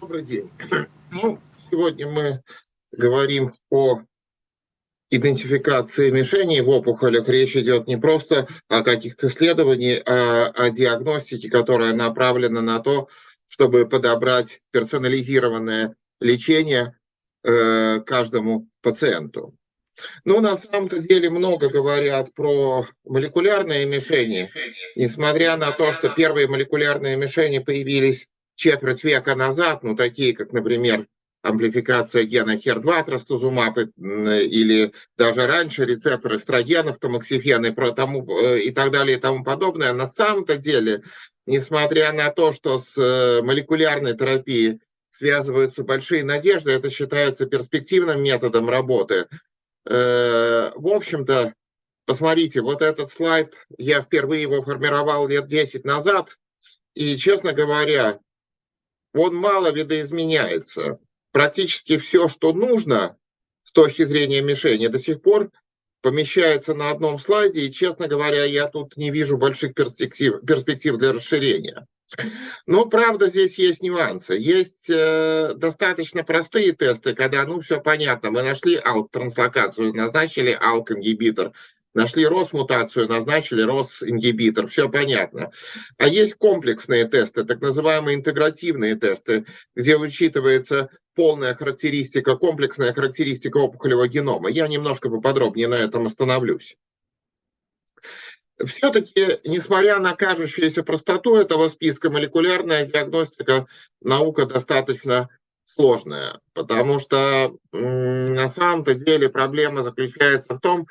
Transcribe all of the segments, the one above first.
Добрый день. Ну, сегодня мы говорим о идентификации мишеней в опухолях. Речь идет не просто о каких-то исследованиях, а о диагностике, которая направлена на то, чтобы подобрать персонализированное лечение э, каждому пациенту. Ну, на самом-то деле много говорят про молекулярные мишени, несмотря на то, что первые молекулярные мишени появились четверть века назад, ну, такие как, например, амплификация гена HER2 трастузумаб или даже раньше рецепторы эстрогенов, тамоксифен и, про тому, э, и так далее и тому подобное, на самом-то деле, несмотря на то, что с э, молекулярной терапией связываются большие надежды, это считается перспективным методом работы. Э, в общем-то, посмотрите, вот этот слайд, я впервые его формировал лет 10 назад, и, честно говоря, он мало видоизменяется. Практически все, что нужно с точки зрения мишени, до сих пор помещается на одном слайде, и, честно говоря, я тут не вижу больших перспектив, перспектив для расширения. Но, правда, здесь есть нюансы. Есть э, достаточно простые тесты, когда, ну, все понятно, мы нашли алк-транслокацию, назначили алк-ингибитор, Нашли ROS-мутацию, назначили ROS-ингибитор, все понятно. А есть комплексные тесты, так называемые интегративные тесты, где учитывается полная характеристика, комплексная характеристика опухолевого генома. Я немножко поподробнее на этом остановлюсь. Все-таки, несмотря на кажущуюся простоту этого списка, молекулярная диагностика наука достаточно сложная, потому что на самом-то деле проблема заключается в том,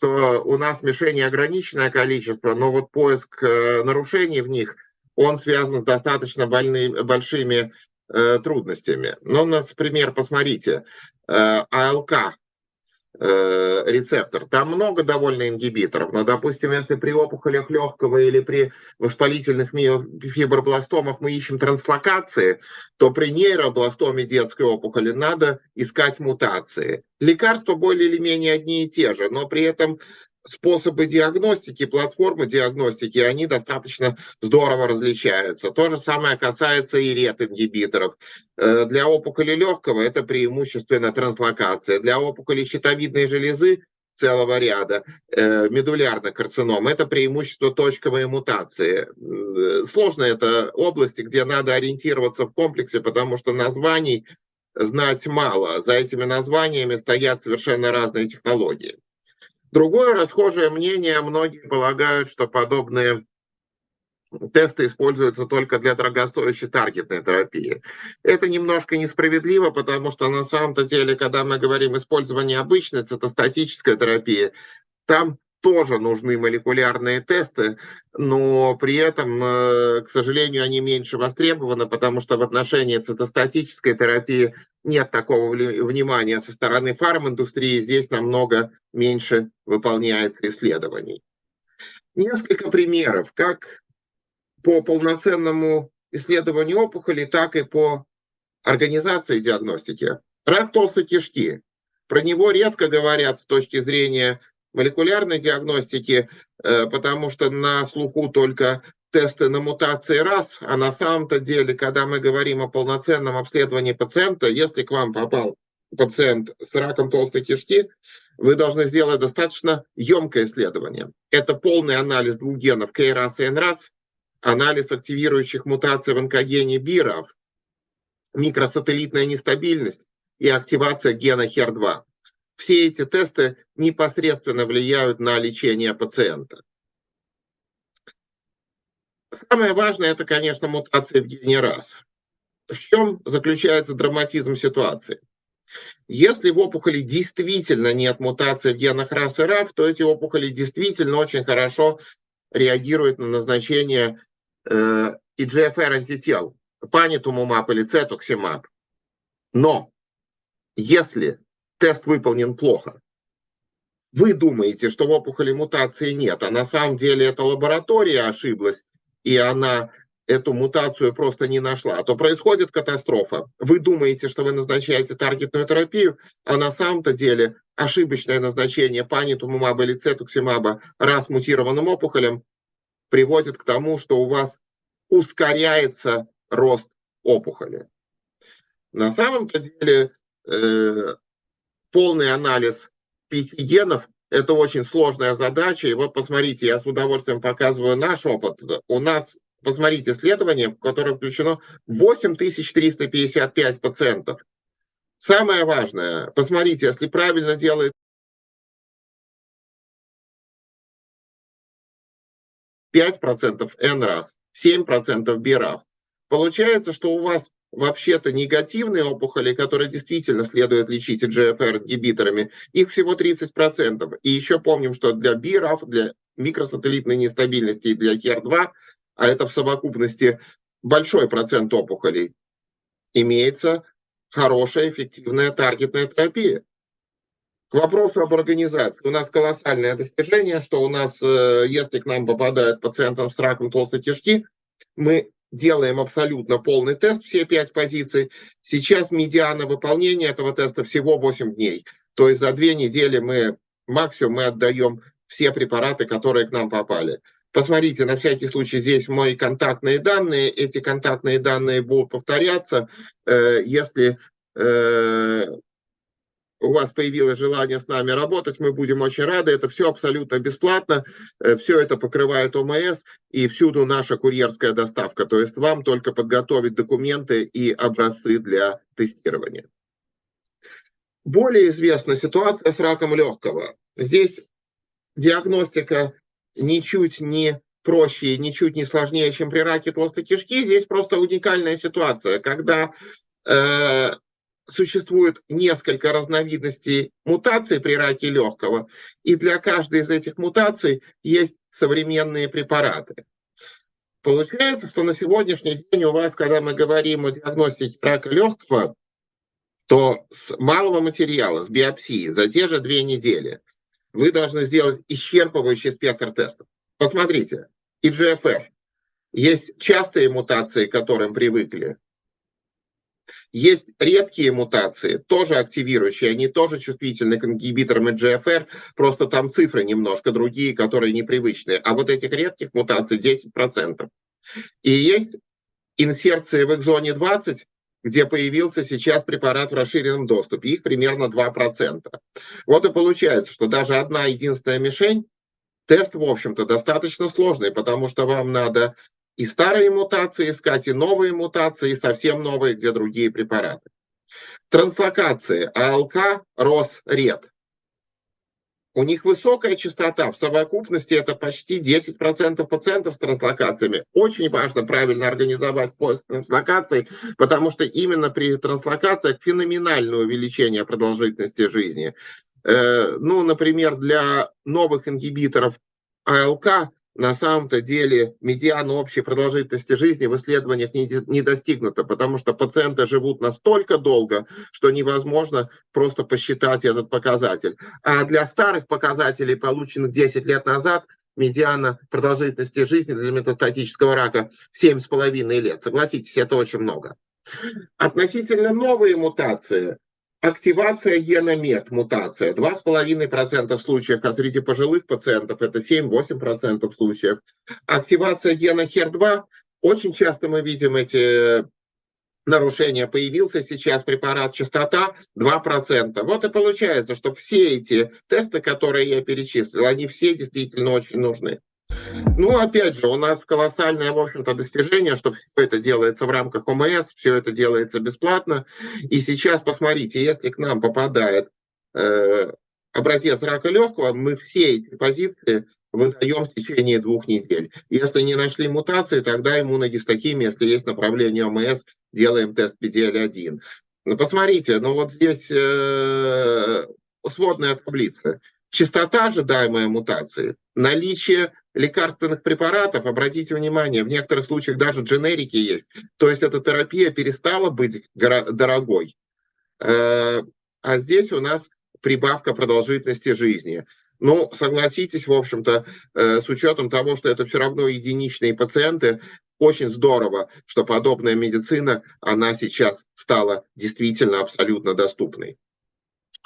что у нас мишеней ограниченное количество, но вот поиск э, нарушений в них, он связан с достаточно больны, большими э, трудностями. Ну, например, посмотрите, э, АЛК, э, рецептор. Там много довольно ингибиторов, но, допустим, если при опухолях легкого или при воспалительных фибробластомах мы ищем транслокации, то при нейробластоме детской опухоли надо искать мутации. Лекарства более или менее одни и те же, но при этом способы диагностики, платформы диагностики, они достаточно здорово различаются. То же самое касается и рет-ингибиторов. Э, для опухоли легкого это преимущественно транслокация. Для опухоли щитовидной железы целого ряда э, медулярных карцином. Это преимущество точковой мутации. Сложно это области, где надо ориентироваться в комплексе, потому что названий знать мало. За этими названиями стоят совершенно разные технологии. Другое расхожее мнение, многие полагают, что подобные тесты используются только для дорогостоящей таргетной терапии. Это немножко несправедливо, потому что на самом-то деле, когда мы говорим использование обычной цитостатической терапии, там тоже нужны молекулярные тесты, но при этом, э, к сожалению, они меньше востребованы, потому что в отношении цитостатической терапии нет такого внимания со стороны фарминдустрии, здесь намного меньше выполняется исследований. Несколько примеров, как по полноценному исследованию опухоли, так и по организации диагностики. Рак толстой кишки. Про него редко говорят с точки зрения молекулярной диагностики, э, потому что на слуху только тесты на мутации раз, а на самом-то деле, когда мы говорим о полноценном обследовании пациента, если к вам попал пациент с раком толстой кишки, вы должны сделать достаточно емкое исследование. Это полный анализ двух генов КРАС и НРАС, анализ активирующих мутаций в онкогене БИРов, микросателлитная нестабильность и активация гена HER2 все эти тесты непосредственно влияют на лечение пациента. Самое важное – это, конечно, мутация в гене В чем заключается драматизм ситуации? Если в опухоли действительно нет мутации в генах РАС и РАФ, то эти опухоли действительно очень хорошо реагируют на назначение э, EGFR антител, панитумумаб или цетуксимаб. Но если тест выполнен плохо. Вы думаете, что в опухоли мутации нет, а на самом деле эта лаборатория ошиблась, и она эту мутацию просто не нашла, то происходит катастрофа. Вы думаете, что вы назначаете таргетную терапию, а на самом-то деле ошибочное назначение панитумумаба или цетуксимаба раз мутированным опухолем приводит к тому, что у вас ускоряется рост опухоли. На самом-то деле э, полный анализ пяти генов – это очень сложная задача. И вот посмотрите, я с удовольствием показываю наш опыт. У нас, посмотрите, исследование, в которое включено 8355 пациентов. Самое важное, посмотрите, если правильно делает 5% N раз, 7% BRAF. Получается, что у вас вообще-то негативные опухоли, которые действительно следует лечить EGFR-ингибиторами, их всего 30%. И еще помним, что для BRAF, для микросателлитной нестабильности и для HER2, а это в совокупности большой процент опухолей, имеется хорошая, эффективная таргетная терапия. К вопросу об организации. У нас колоссальное достижение, что у нас, э, если к нам попадают пациентам с раком толстой кишки, мы делаем абсолютно полный тест, все пять позиций. Сейчас медиана выполнения этого теста всего 8 дней. То есть за две недели мы максимум мы отдаем все препараты, которые к нам попали. Посмотрите, на всякий случай здесь мои контактные данные. Эти контактные данные будут повторяться. Э, если э, у вас появилось желание с нами работать, мы будем очень рады. Это все абсолютно бесплатно, э, все это покрывает ОМС и всюду наша курьерская доставка. То есть вам только подготовить документы и образцы для тестирования. Более известна ситуация с раком легкого. Здесь диагностика ничуть не проще, ничуть не сложнее, чем при раке толстой кишки. Здесь просто уникальная ситуация, когда э, существует несколько разновидностей мутаций при раке легкого, и для каждой из этих мутаций есть современные препараты. Получается, что на сегодняшний день у вас, когда мы говорим о диагностике рака легкого, то с малого материала, с биопсии, за те же две недели вы должны сделать исчерпывающий спектр тестов. Посмотрите, IGFF. Есть частые мутации, к которым привыкли, есть редкие мутации, тоже активирующие, они тоже чувствительны к ингибиторам EGFR, просто там цифры немножко другие, которые непривычные. А вот этих редких мутаций 10%. И есть инсерции в экзоне 20, где появился сейчас препарат в расширенном доступе. Их примерно 2%. Вот и получается, что даже одна единственная мишень, тест, в общем-то, достаточно сложный, потому что вам надо и старые мутации искать, и новые мутации, и совсем новые, где другие препараты. Транслокации АЛК, РОС, РЕД. У них высокая частота, в совокупности это почти 10% пациентов с транслокациями. Очень важно правильно организовать поиск транслокаций, потому что именно при транслокациях феноменальное увеличение продолжительности жизни. Э, ну, например, для новых ингибиторов АЛК на самом-то деле медиана общей продолжительности жизни в исследованиях не, не достигнута, потому что пациенты живут настолько долго, что невозможно просто посчитать этот показатель. А для старых показателей, полученных 10 лет назад, медиана продолжительности жизни для метастатического рака 7,5 лет. Согласитесь, это очень много. Относительно новые мутации, Активация гена МЕТ, мутация, 2,5% случаев, а среди пожилых пациентов это 7-8% случаев. Активация гена HER2, очень часто мы видим эти нарушения. Появился сейчас препарат частота 2%. Вот и получается, что все эти тесты, которые я перечислил, они все действительно очень нужны. Ну, опять же, у нас колоссальное, в общем-то, достижение, что все это делается в рамках ОМС, все это делается бесплатно. И сейчас, посмотрите, если к нам попадает э, образец рака легкого, мы все эти позиции выдаем в течение двух недель. Если не нашли мутации, тогда иммуногистохимия, если есть направление ОМС, делаем тест PDL-1. Ну, посмотрите, ну вот здесь э, сводная таблица. Частота ожидаемой мутации, наличие лекарственных препаратов, обратите внимание, в некоторых случаях даже дженерики есть. То есть эта терапия перестала быть дорогой. Э, а здесь у нас прибавка продолжительности жизни. Ну, согласитесь, в общем-то, э, с учетом того, что это все равно единичные пациенты, очень здорово, что подобная медицина, она сейчас стала действительно абсолютно доступной.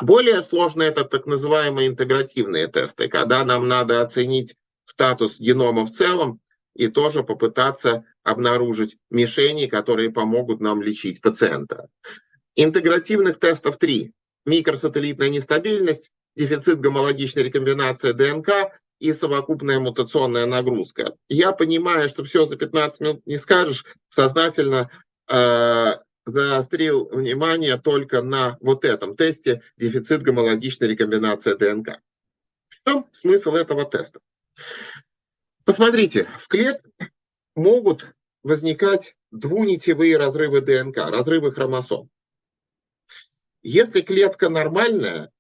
Более сложно это так называемые интегративные тесты, когда нам надо оценить статус генома в целом и тоже попытаться обнаружить мишени, которые помогут нам лечить пациента. Интегративных тестов три. Микросателлитная нестабильность, дефицит гомологичной рекомбинации ДНК и совокупная мутационная нагрузка. Я понимаю, что все за 15 минут не скажешь, сознательно э, заострил внимание только на вот этом тесте дефицит гомологичной рекомбинации ДНК. В чем смысл этого теста? Посмотрите, в клетке могут возникать двунитевые разрывы ДНК, разрывы хромосом. Если клетка нормальная,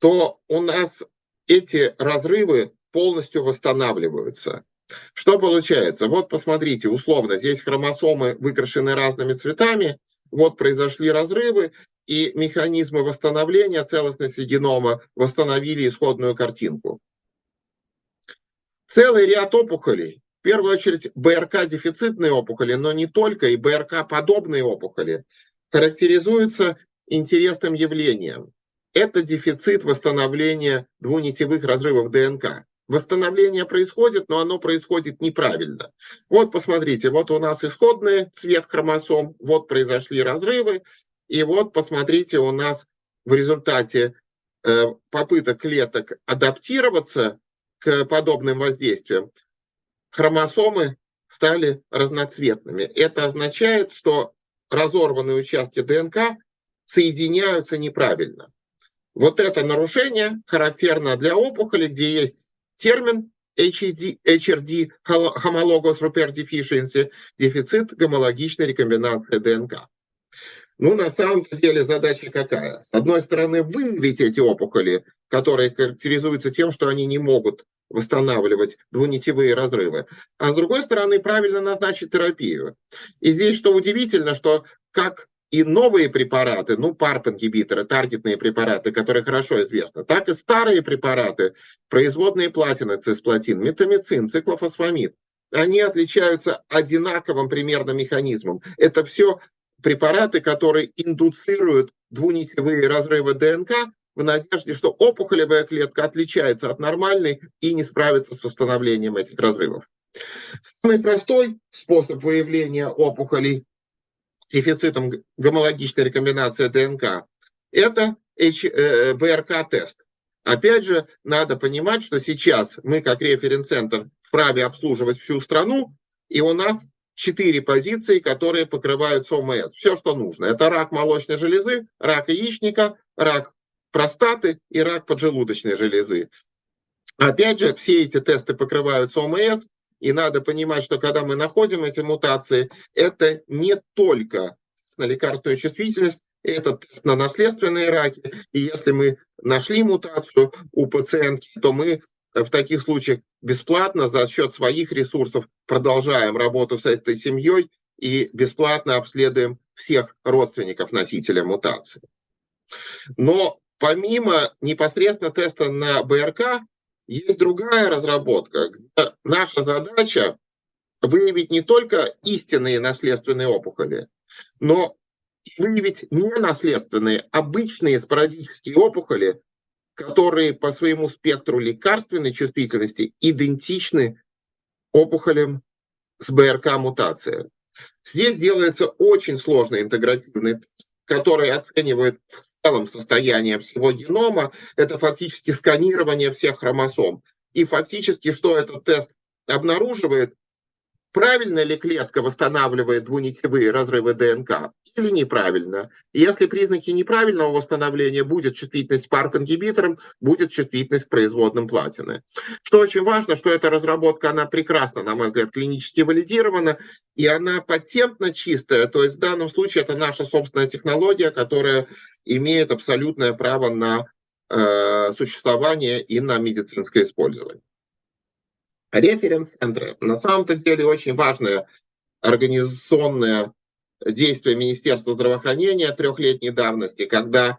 то у нас эти разрывы полностью восстанавливаются. Что получается? Вот посмотрите, условно, здесь хромосомы выкрашены разными цветами, вот произошли разрывы, и механизмы восстановления целостности генома восстановили исходную картинку. Целый ряд опухолей, в первую очередь БРК-дефицитные опухоли, но не только, и БРК-подобные опухоли, характеризуются интересным явлением. Это дефицит восстановления двунитевых разрывов ДНК. Восстановление происходит, но оно происходит неправильно. Вот посмотрите, вот у нас исходный цвет хромосом, вот произошли разрывы, и вот посмотрите, у нас в результате э, попыток клеток адаптироваться к подобным воздействиям, хромосомы стали разноцветными. Это означает, что разорванные участки ДНК соединяются неправильно. Вот это нарушение характерно для опухоли, где есть термин HRD, homologous repair deficiency, дефицит гомологичной рекомбинации ДНК. Ну, на самом деле задача какая? С одной стороны, выявить эти опухоли, которые характеризуются тем, что они не могут восстанавливать двунитевые разрывы, а с другой стороны, правильно назначить терапию. И здесь, что удивительно, что как и новые препараты, ну, PARP-ингибиторы, таргетные препараты, которые хорошо известны, так и старые препараты, производные платины, цисплатин, метамицин, циклофосфамид, они отличаются одинаковым примерно механизмом. Это все препараты, которые индуцируют двунитевые разрывы ДНК в надежде, что опухолевая клетка отличается от нормальной и не справится с восстановлением этих разрывов. Самый простой способ выявления опухолей дефицитом гомологичной рекомбинации ДНК, это БРК-тест. Опять же, надо понимать, что сейчас мы, как референс-центр, вправе обслуживать всю страну, и у нас четыре позиции, которые покрывают ОМС. Все, что нужно. Это рак молочной железы, рак яичника, рак простаты и рак поджелудочной железы. Опять же, все эти тесты покрывают ОМС, и надо понимать, что когда мы находим эти мутации, это не только на лекарственную чувствительность, это тест на наследственные раки. И если мы нашли мутацию у пациентки, то мы в таких случаях бесплатно за счет своих ресурсов продолжаем работу с этой семьей и бесплатно обследуем всех родственников носителя мутации. Но помимо непосредственно теста на БРК, есть другая разработка, наша задача выявить не только истинные наследственные опухоли, но выявить ненаследственные, обычные спорадические опухоли, которые по своему спектру лекарственной чувствительности идентичны опухолям с БРК-мутацией. Здесь делается очень сложный интегративный тест, который оценивает целом состояние всего генома, это фактически сканирование всех хромосом. И фактически, что этот тест обнаруживает, правильно ли клетка восстанавливает двунитевые разрывы ДНК или неправильно. Если признаки неправильного восстановления, будет чувствительность к PARP-ингибиторам, будет чувствительность к производным платины. Что очень важно, что эта разработка, она прекрасно, на мой взгляд, клинически валидирована, и она патентно чистая, то есть в данном случае это наша собственная технология, которая имеет абсолютное право на э, существование и на медицинское использование. Референс-центры. На самом-то деле очень важное организационное действие Министерства здравоохранения трехлетней давности, когда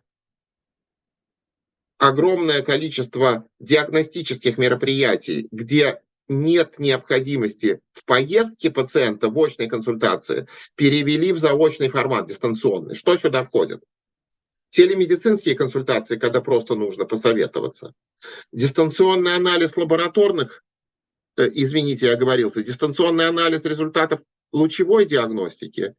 огромное количество диагностических мероприятий, где нет необходимости в поездке пациента в очной консультации, перевели в заочный формат, дистанционный. Что сюда входит? Телемедицинские консультации, когда просто нужно посоветоваться. Дистанционный анализ лабораторных извините, я оговорился, дистанционный анализ результатов лучевой диагностики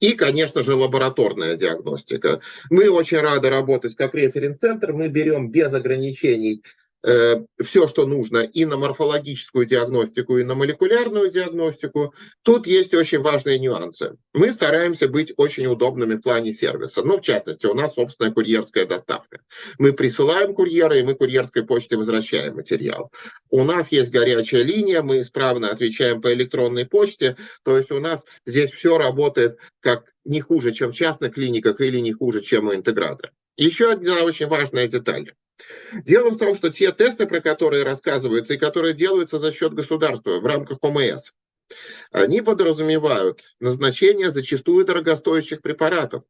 И, конечно же, лабораторная диагностика. Мы очень рады работать как референс-центр. Мы берем без ограничений Э, все, что нужно и на морфологическую диагностику, и на молекулярную диагностику. Тут есть очень важные нюансы. Мы стараемся быть очень удобными в плане сервиса. Ну, в частности, у нас собственная курьерская доставка. Мы присылаем курьера, и мы курьерской почтой возвращаем материал. У нас есть горячая линия, мы исправно отвечаем по электронной почте. То есть у нас здесь все работает как не хуже, чем в частных клиниках или не хуже, чем у интегратора. Еще одна очень важная деталь. Дело в том, что те тесты, про которые рассказываются и которые делаются за счет государства в рамках ОМС, они подразумевают назначение зачастую дорогостоящих препаратов.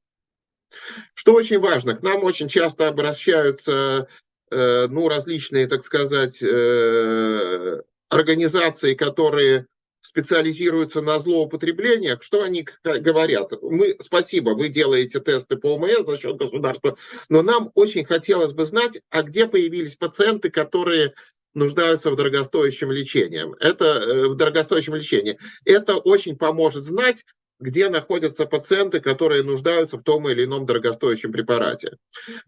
Что очень важно, к нам очень часто обращаются э, ну, различные, так сказать, э, организации, которые специализируются на злоупотреблениях, что они говорят? Мы, спасибо, вы делаете тесты по ОМС за счет государства, но нам очень хотелось бы знать, а где появились пациенты, которые нуждаются в дорогостоящем лечении. Это э, в дорогостоящем лечении. Это очень поможет знать, где находятся пациенты, которые нуждаются в том или ином дорогостоящем препарате.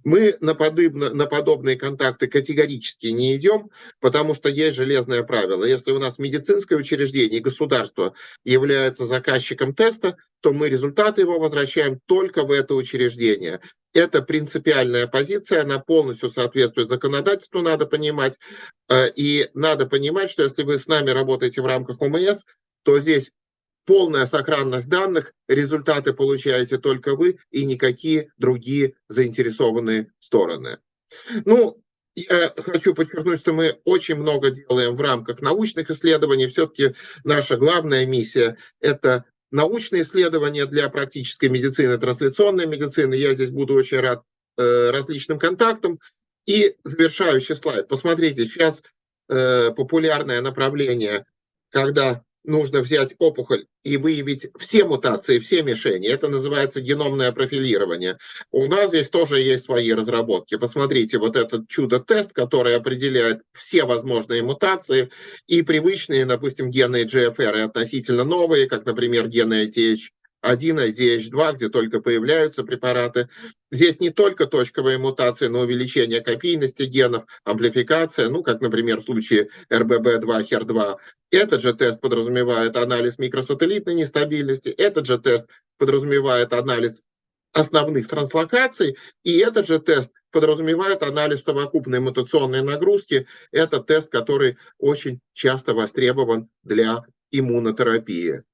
Мы на, подобно, на подобные контакты категорически не идем, потому что есть железное правило. Если у нас медицинское учреждение и государство является заказчиком теста, то мы результаты его возвращаем только в это учреждение. Это принципиальная позиция, она полностью соответствует законодательству, надо понимать. Э, и надо понимать, что если вы с нами работаете в рамках ОМС, то здесь полная сохранность данных, результаты получаете только вы и никакие другие заинтересованные стороны. Ну, я хочу подчеркнуть, что мы очень много делаем в рамках научных исследований. Все-таки наша главная миссия – это научные исследования для практической медицины, трансляционной медицины. Я здесь буду очень рад э, различным контактам. И завершающий слайд. Посмотрите, сейчас э, популярное направление, когда нужно взять опухоль и выявить все мутации, все мишени. Это называется геномное профилирование. У нас здесь тоже есть свои разработки. Посмотрите, вот этот чудо-тест, который определяет все возможные мутации и привычные, допустим, гены GFR и относительно новые, как, например, гены ATH 1, IDH2, где только появляются препараты. Здесь не только точковые мутации, но увеличение копийности генов, амплификация, ну, как, например, в случае RBB2, HER2. Этот же тест подразумевает анализ микросателлитной нестабильности, этот же тест подразумевает анализ основных транслокаций, и этот же тест подразумевает анализ совокупной мутационной нагрузки. Это тест, который очень часто востребован для иммунотерапии.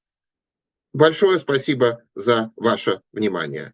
Большое спасибо за ваше внимание.